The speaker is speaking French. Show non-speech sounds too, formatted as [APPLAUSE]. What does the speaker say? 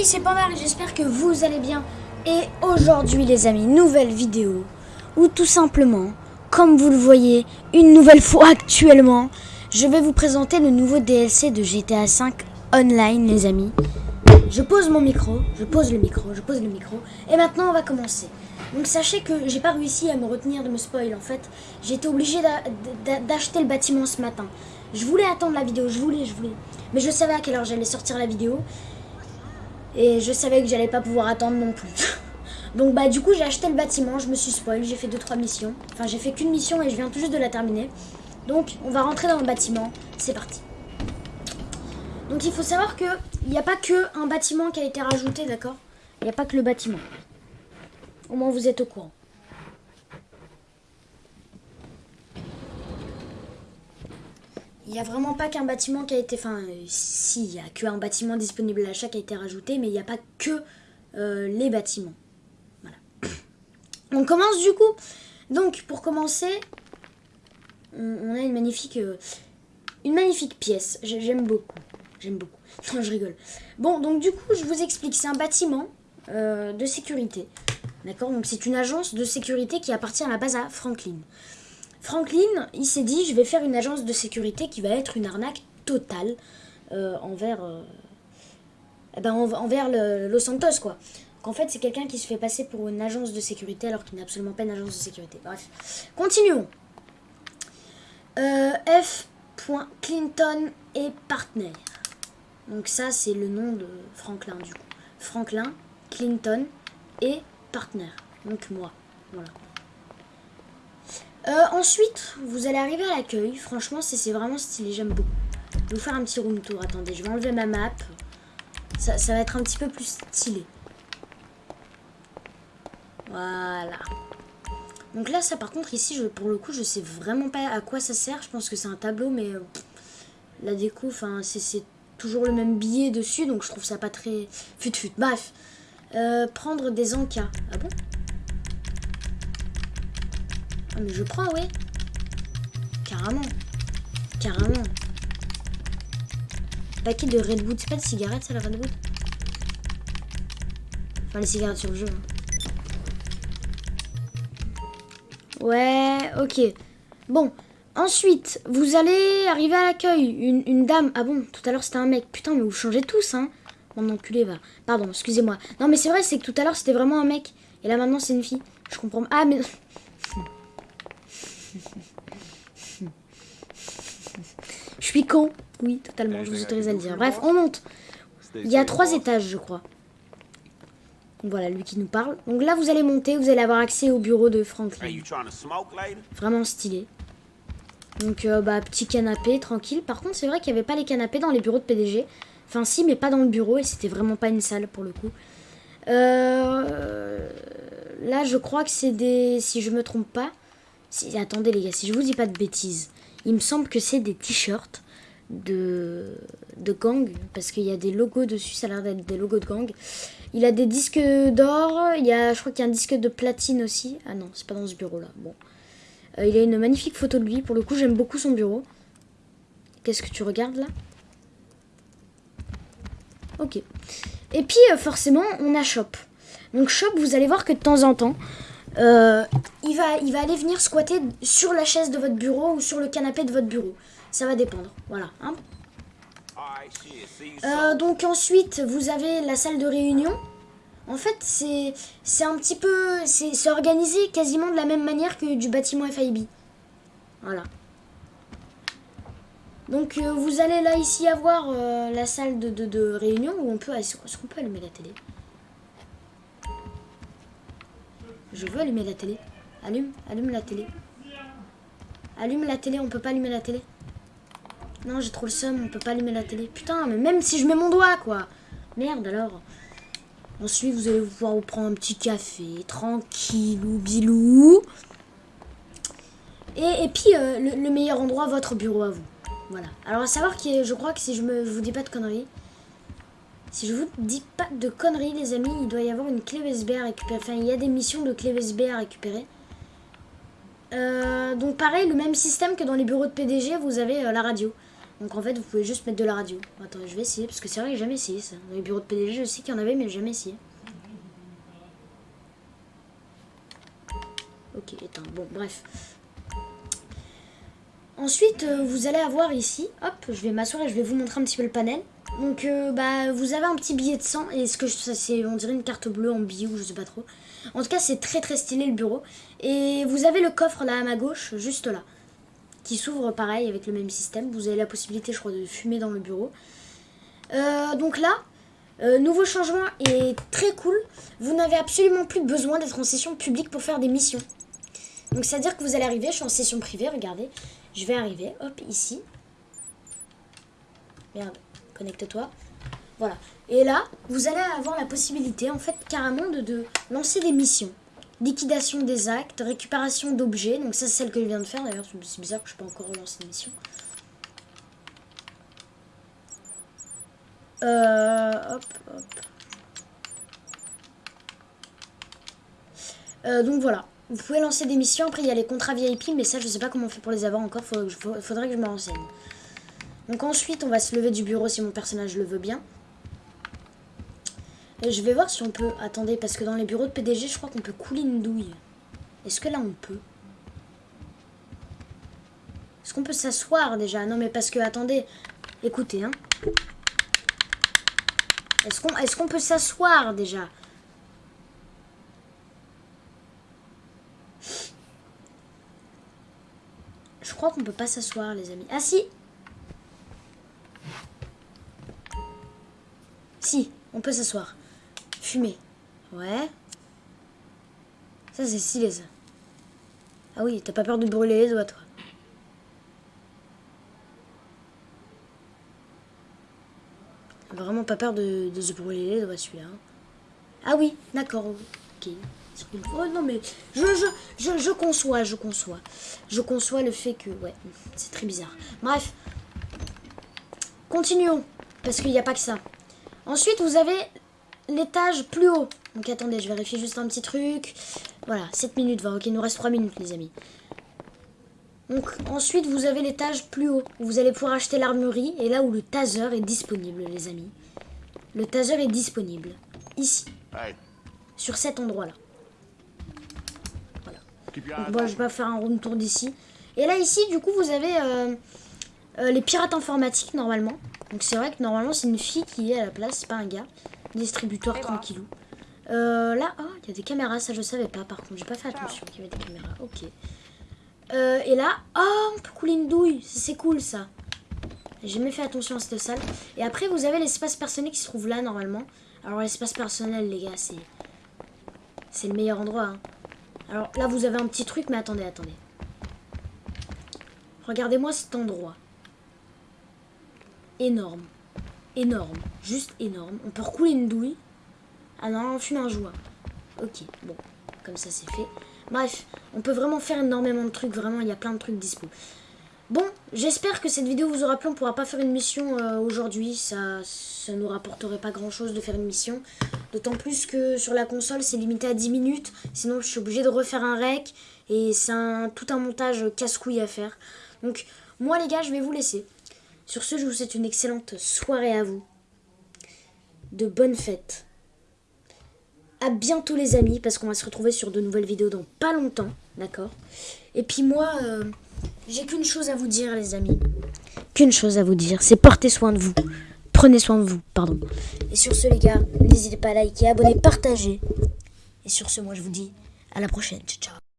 amis, c'est Panda et j'espère que vous allez bien. Et aujourd'hui les amis, nouvelle vidéo, ou tout simplement, comme vous le voyez, une nouvelle fois actuellement, je vais vous présenter le nouveau DLC de GTA 5 Online les amis. Je pose mon micro, je pose le micro, je pose le micro, et maintenant on va commencer. Donc sachez que j'ai pas réussi à me retenir de me spoil en fait. J'ai été obligé d'acheter le bâtiment ce matin. Je voulais attendre la vidéo, je voulais, je voulais. Mais je savais à quelle heure j'allais sortir la vidéo. Et je savais que j'allais pas pouvoir attendre non plus. [LAUGHS] Donc bah du coup j'ai acheté le bâtiment, je me suis spoil, j'ai fait 2-3 missions. Enfin j'ai fait qu'une mission et je viens tout juste de la terminer. Donc on va rentrer dans le bâtiment, c'est parti. Donc il faut savoir que il n'y a pas que un bâtiment qui a été rajouté, d'accord? Il n'y a pas que le bâtiment. Au moins vous êtes au courant. Il n'y a vraiment pas qu'un bâtiment qui a été... Enfin, si, il n'y a qu'un bâtiment disponible à l'achat qui a été rajouté, mais il n'y a pas que euh, les bâtiments. Voilà. [COUGHS] On commence du coup. Donc, pour commencer, on, a une magnifique... Euh, une magnifique pièce. J'aime beaucoup. J'aime beaucoup. [LAUGHS] Non, je rigole. Bon, donc du coup, je vous explique. C'est un bâtiment euh, de sécurité. D'accord? Donc, c'est une agence de sécurité qui appartient à la base à Franklin. Franklin, il s'est dit, je vais faire une agence de sécurité qui va être une arnaque totale euh, envers, euh, eh ben, envers Los Santos, quoi. Qu'en fait, c'est quelqu'un qui se fait passer pour une agence de sécurité alors qu'il n'est absolument pas une agence de sécurité. Bref, continuons. Euh, F. Clinton et Partner. Donc ça, c'est le nom de Franklin, du coup. Franklin, Clinton et Partner. Donc moi, voilà. Euh, ensuite, vous allez arriver à l'accueil. Franchement, c'est vraiment stylé, j'aime beaucoup. Je vais vous faire un petit room tour. Attendez, je vais enlever ma map. Ça, va être un petit peu plus stylé. Voilà. Donc là, ça par contre, ici, je, pour le coup, je sais vraiment pas à quoi ça sert. Je pense que c'est un tableau, mais euh, la déco, c'est toujours le même billet dessus, donc je trouve ça pas très fut-fut. Bref, euh, prendre des encas. Ah bon? Ah, mais je prends, oui. Carrément. Carrément. Paquet de Redwood. C'est pas de cigarettes, ça, la Redwood Enfin, les cigarettes sur le jeu. Hein. Ouais, ok. Bon, ensuite, vous allez arriver à l'accueil. Une, une, dame. Ah bon, tout à l'heure c'était un mec. Putain, mais vous changez tous, hein. Mon enculé va. Pardon, excusez-moi. Non, mais c'est vrai, c'est que tout à l'heure c'était vraiment un mec. Et là maintenant c'est une fille. Je comprends. Ah, mais. Je suis con. Oui, totalement, je vous autorise à le dire. Bref, on monte. Il y a trois étages, je crois. Voilà, lui qui nous parle. Donc là, vous allez monter, vous allez avoir accès au bureau de Franklin. Vraiment stylé. Donc, euh, bah, petit canapé, tranquille. Par contre, c'est vrai qu'il n'y avait pas les canapés dans les bureaux de PDG. Enfin, si, mais pas dans le bureau. Et c'était vraiment pas une salle, pour le coup. Euh, là, je crois que c'est des... Si je me trompe pas, attendez les gars, si je vous dis pas de bêtises, il me semble que c'est des t-shirts de, de gang, parce qu'il y a des logos dessus, ça a l'air d'être des logos de gang. Il a des disques d'or, il y a, je crois qu'il y a un disque de platine aussi. Ah non, c'est pas dans ce bureau là. Bon. Euh, il a une magnifique photo de lui, pour le coup j'aime beaucoup son bureau. Qu'est-ce que tu regardes là? Ok. Et puis euh, forcément on a Shop. Donc Shop, vous allez voir que de temps en temps, euh, il, va, il va aller venir squatter sur la chaise de votre bureau ou sur le canapé de votre bureau. Ça va dépendre. Voilà. Hein. Euh, donc ensuite, vous avez la salle de réunion. En fait, c'est un petit peu... C'est organisé quasiment de la même manière que du bâtiment FIB. Voilà. Donc euh, vous allez là ici avoir la salle de, de, de, réunion où on peut... Est-ce qu'on peut allumer la télé Je veux allumer la télé. Allume, allume la télé. Allume la télé, on peut pas allumer la télé. Non, j'ai trop le seum, on peut pas allumer la télé. Putain, mais même si je mets mon doigt, quoi. Merde, alors. Ensuite, vous allez pouvoir vous prendre un petit café, tranquillou, bilou. Et, et puis, euh, le, meilleur endroit, votre bureau à vous. Voilà. Alors, à savoir que je crois que si je me je vous dis pas de conneries, si je vous dis pas de conneries, les amis, il doit y avoir une clé USB à récupérer. Enfin, il y a des missions de clé USB à récupérer. Euh, donc pareil, le même système que dans les bureaux de PDG, vous avez euh, la radio. Donc en fait, vous pouvez juste mettre de la radio. Attends, je vais essayer, parce que c'est vrai que j'ai jamais essayé ça. Dans les bureaux de PDG, je sais qu'il y en avait, mais j'ai jamais essayé. Ok, éteint. Bon, bref. Ensuite, euh, vous allez avoir ici, hop, je vais m'asseoir et je vais vous montrer un petit peu le panel. Donc, euh, bah, vous avez un petit billet de sang et ce que c'est, on dirait une carte bleue en ou je sais pas trop. En tout cas, c'est très très stylé le bureau. Et vous avez le coffre là à ma gauche, juste là, qui s'ouvre pareil avec le même système. Vous avez la possibilité, je crois, de fumer dans le bureau. Euh, donc là, nouveau changement est très cool. Vous n'avez absolument plus besoin d'être en session publique pour faire des missions. Donc, c'est-à-dire que vous allez arriver, je suis en session privée, regardez. Je vais arriver, hop, ici. Merde, connecte-toi. Voilà. Et là, vous allez avoir la possibilité, en fait, carrément de, lancer des missions. Liquidation des actes, récupération d'objets. Donc ça, c'est celle que je viens de faire. D'ailleurs, c'est bizarre que je peux encore relancer une mission. Euh, hop, hop. Euh, donc voilà. Vous pouvez lancer des missions. Après, il y a les contrats VIP, mais ça, je sais pas comment on fait pour les avoir encore. Il faudrait que je me renseigne. Donc ensuite, on va se lever du bureau si mon personnage le veut bien. Et je vais voir si on peut... Attendez, parce que dans les bureaux de PDG, je crois qu'on peut couler une douille. Est-ce que là, on peut? Est-ce qu'on peut s'asseoir déjà? Non, mais parce que, attendez. Écoutez, hein. Est-ce qu'on est qu'on peut s'asseoir déjà? Crois qu'on peut pas s'asseoir, les amis. Ah, si Si, on peut s'asseoir. Fumer. Ouais. Ça, c'est stylé, ça. Ah oui, t'as pas peur de brûler les doigts, toi. Vraiment pas peur de, se brûler les doigts, celui-là. Hein. Ah oui, d'accord, ok. Oh non, mais je, je, je, conçois, je conçois. Je conçois le fait que... Ouais, c'est très bizarre. Bref. Continuons. Parce qu'il n'y a pas que ça. Ensuite, vous avez l'étage plus haut. Donc attendez, je vérifie juste un petit truc. Voilà, 7 minutes 20. Ok, il nous reste 3 minutes, les amis. Donc ensuite, vous avez l'étage plus haut. Où vous allez pouvoir acheter l'armurerie. Et là où le taser est disponible, les amis. Le taser est disponible. Ici. Sur cet endroit-là. Bon, je vais pas faire un room tour d'ici. Et là, ici, du coup, vous avez euh, euh, les pirates informatiques, normalement. Donc, c'est vrai que normalement, c'est une fille qui est à la place, c'est pas un gars. Distributeur tranquillou. Euh, là, oh, il y a des caméras, ça je savais pas, par contre. J'ai pas fait attention qu'il y avait des caméras. Ok. et là, oh, on peut couler une douille. C'est cool, ça. J'ai jamais fait attention à cette salle. Et après, vous avez l'espace personnel qui se trouve là, normalement. Alors, l'espace personnel, les gars, c'est... C'est le meilleur endroit, hein. Alors là, vous avez un petit truc, mais attendez, attendez. Regardez-moi cet endroit. Énorme. Énorme. Juste énorme. On peut recouler une douille. Ah non, on fume un joint. Ok, bon. Comme ça, c'est fait. Bref, on peut vraiment faire énormément de trucs. Vraiment, il y a plein de trucs dispo. Bon, j'espère que cette vidéo vous aura plu. On pourra pas faire une mission euh, aujourd'hui. Ça, ça nous rapporterait pas grand chose de faire une mission. D'autant plus que sur la console, c'est limité à 10 minutes. Sinon, je suis obligée de refaire un rec. Et c'est tout un montage casse-couille à faire. Donc, moi les gars, je vais vous laisser. Sur ce, je vous souhaite une excellente soirée à vous. De bonnes fêtes. À bientôt les amis, parce qu'on va se retrouver sur de nouvelles vidéos dans pas longtemps. D'accord? Et puis moi... Euh, j'ai qu'une chose à vous dire, les amis. Qu'une chose à vous dire, c'est porter soin de vous. Prenez soin de vous, pardon. Et sur ce, les gars, n'hésitez pas à liker, abonner, partager. Et sur ce, moi, je vous dis à la prochaine. Ciao, ciao.